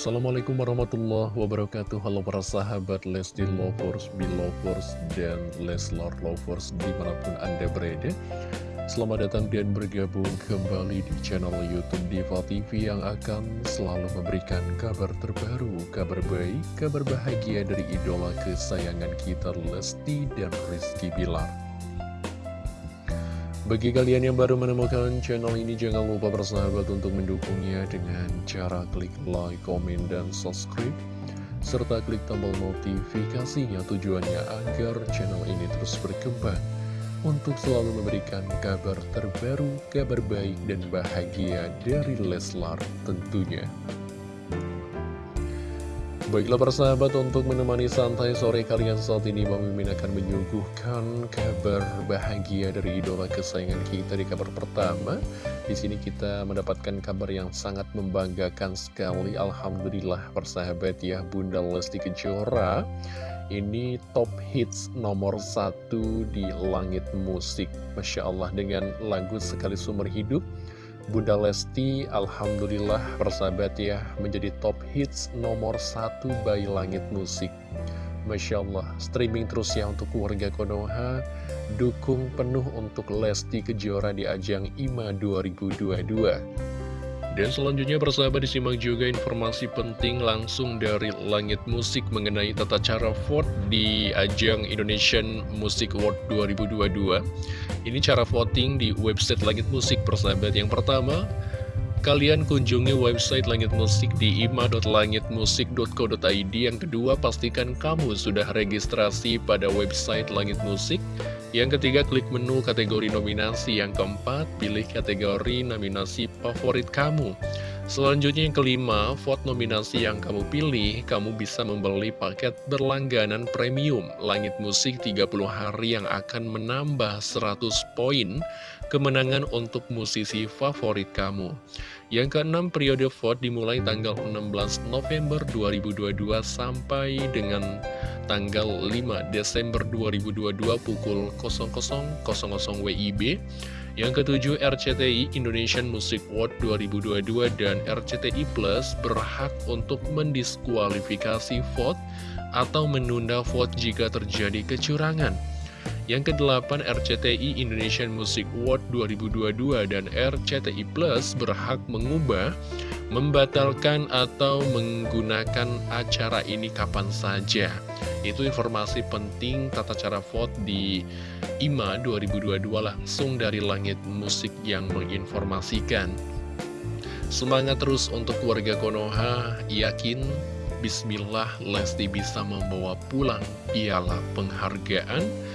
Assalamualaikum warahmatullahi wabarakatuh. Halo para sahabat Lesti Lovers, Belovers, dan Leslar Lovers di mana pun anda berada. Selamat datang dan bergabung kembali di channel Youtube Diva TV yang akan selalu memberikan kabar terbaru, kabar baik, kabar bahagia dari idola kesayangan kita Lesti dan Rizky Bilar bagi kalian yang baru menemukan channel ini, jangan lupa bersahabat untuk mendukungnya dengan cara klik like, komen, dan subscribe. Serta klik tombol notifikasinya tujuannya agar channel ini terus berkembang untuk selalu memberikan kabar terbaru, kabar baik, dan bahagia dari Leslar tentunya. Baiklah persahabat untuk menemani santai sore kalian saat ini Mimin akan menyuguhkan kabar bahagia dari idola kesayangan kita di kabar pertama. Di sini kita mendapatkan kabar yang sangat membanggakan sekali. Alhamdulillah persahabat ya Bunda Lesti Kejora. Ini top hits nomor satu di langit musik. Masya Allah dengan lagu Sekali Sumber Hidup Bunda Lesti, Alhamdulillah persahabat ya, menjadi top hits nomor satu bayi langit musik. Masya Allah, streaming terus ya untuk keluarga Konoha, dukung penuh untuk Lesti Kejora di ajang IMA 2022. Dan selanjutnya persahabat disimak juga informasi penting langsung dari Langit Musik mengenai tata cara vote di ajang Indonesian Music Award 2022. Ini cara voting di website Langit Musik persahabat. Yang pertama, kalian kunjungi website Langit Musik di ima.langitmusik.co.id. Yang kedua, pastikan kamu sudah registrasi pada website Langit Musik. Yang ketiga, klik menu kategori nominasi. Yang keempat, pilih kategori nominasi favorit kamu. Selanjutnya yang kelima, vote nominasi yang kamu pilih, kamu bisa membeli paket berlangganan premium Langit Musik 30 hari yang akan menambah 100 poin kemenangan untuk musisi favorit kamu. Yang keenam, periode vote dimulai tanggal 16 November 2022 sampai dengan tanggal 5 Desember 2022 pukul 00.00 WIB. Yang ketujuh, RCTI Indonesian Music Award 2022 dan RCTI Plus berhak untuk mendiskualifikasi vote atau menunda vote jika terjadi kecurangan. Yang kedelapan, RCTI Indonesian Music Award 2022 dan RCTI Plus berhak mengubah membatalkan atau menggunakan acara ini kapan saja. Itu informasi penting tata cara vote di IMA 2022 langsung dari langit musik yang menginformasikan. Semangat terus untuk keluarga Konoha, yakin Bismillah Lesti bisa membawa pulang piala penghargaan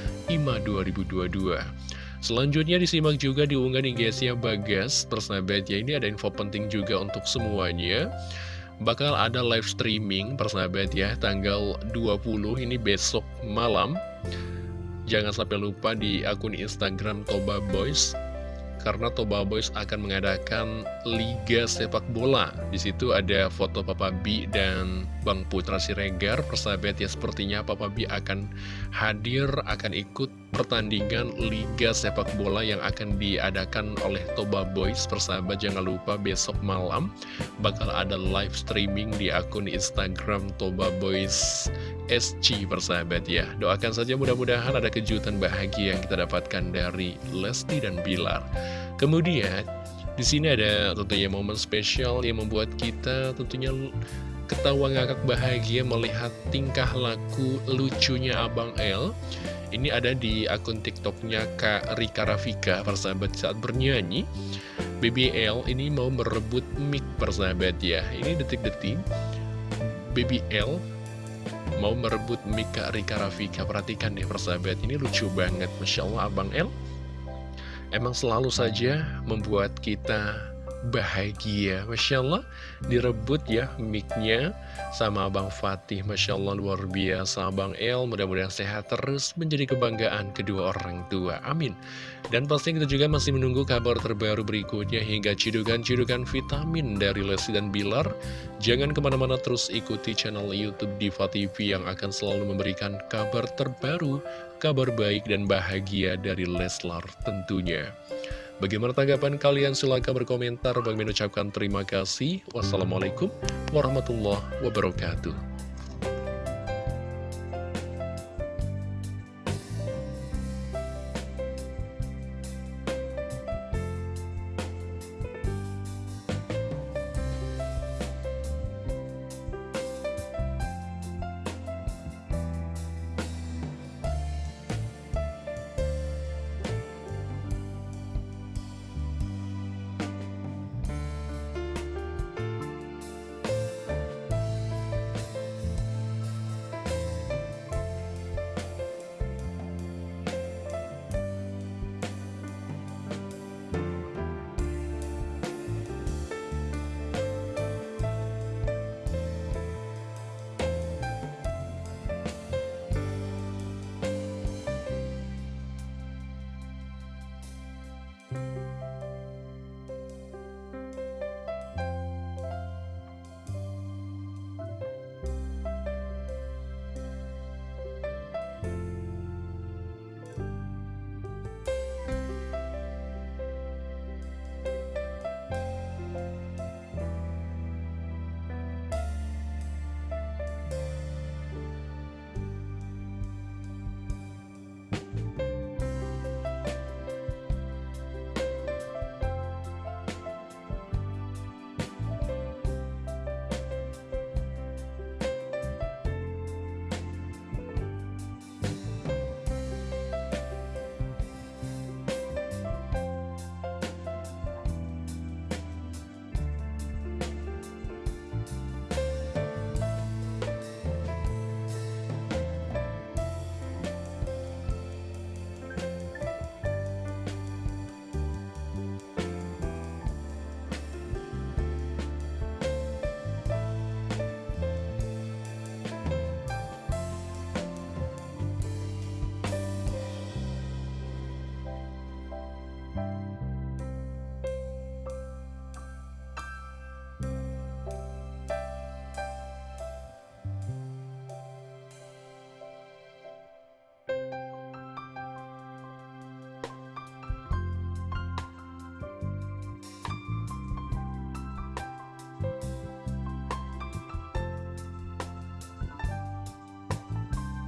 2022. Selanjutnya disimak juga diunggah di Bagas. Persahabat ya ini ada info penting juga untuk semuanya. Bakal ada live streaming persahabat ya Tanggal 20 ini besok malam. Jangan sampai lupa di akun Instagram Toba Boys karena Toba Boys akan mengadakan Liga Sepak Bola. Di situ ada foto Papa B dan Bang Putra Siregar. Persahabat ya sepertinya Papa B akan hadir, akan ikut pertandingan Liga Sepak Bola yang akan diadakan oleh Toba Boys. Persahabat jangan lupa besok malam bakal ada live streaming di akun Instagram Toba Boys SC persahabat ya Doakan saja mudah-mudahan ada kejutan bahagia yang kita dapatkan dari Lesti dan Bilar Kemudian di sini ada tentunya momen spesial yang membuat kita tentunya ketawa ngakak bahagia melihat tingkah laku lucunya Abang L Ini ada di akun tiktoknya Kak Rika Rafika persahabat saat bernyanyi. BBL ini mau merebut mic persahabat ya. Ini detik-detik BBL mau merebut Mika Rika Rafika. Perhatikan deh persahabat, ini lucu banget. Masya Allah Abang L Emang selalu saja membuat kita bahagia. Masya Allah direbut ya micnya sama Abang Fatih. Masya Allah luar biasa. Abang El mudah-mudahan sehat terus menjadi kebanggaan kedua orang tua. Amin. Dan pasti kita juga masih menunggu kabar terbaru berikutnya hingga cidukan-cidukan vitamin dari Lesti dan Bilar. Jangan ke mana-mana terus ikuti channel Youtube Diva TV yang akan selalu memberikan kabar terbaru kabar baik dan bahagia dari Leslar tentunya Bagaimana tanggapan kalian? Silahkan berkomentar. Bagi mengucapkan terima kasih. Wassalamualaikum warahmatullahi wabarakatuh.